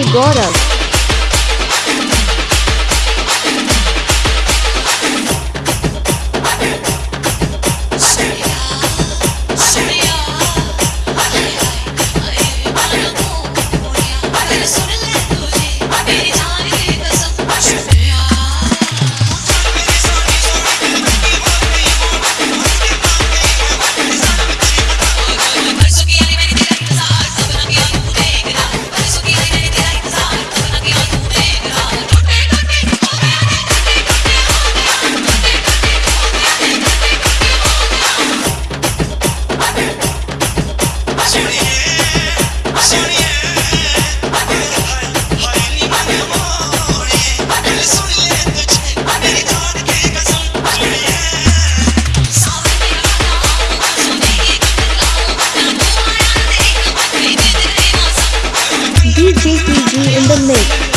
agora. DJ DG in the mix.